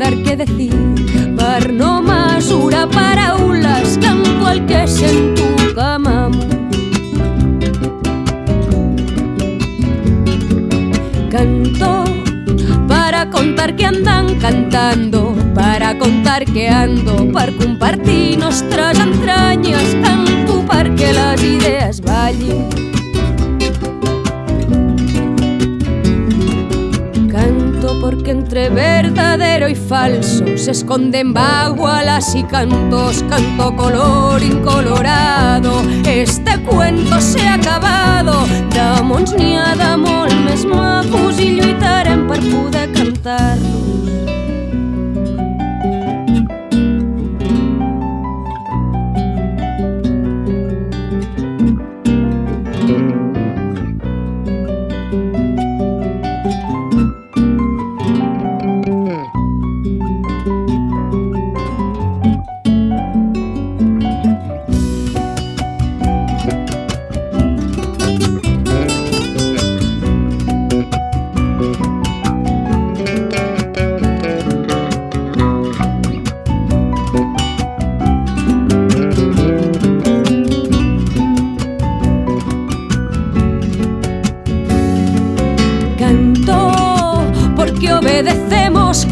dar que decir per no mesurar paraules canto el que sento que m'amo canto para contar que andan cantando para contar que ando per compartir nostres entranyes canto perquè les idees ballin porque entre verdadero y falso se esconden bagualas y cantos, canto color incolorado. Este cuento se ha acabado, d'amors n'hi ha de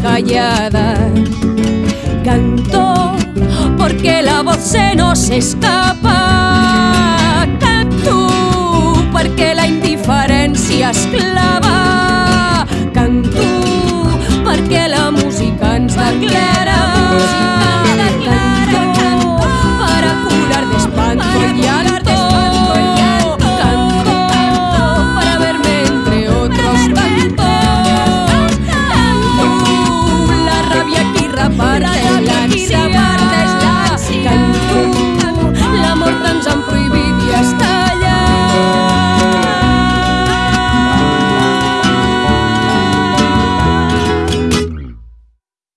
calladas. Canto porque la voz se nos escapa. Canto porque la indiferència esclava. Canto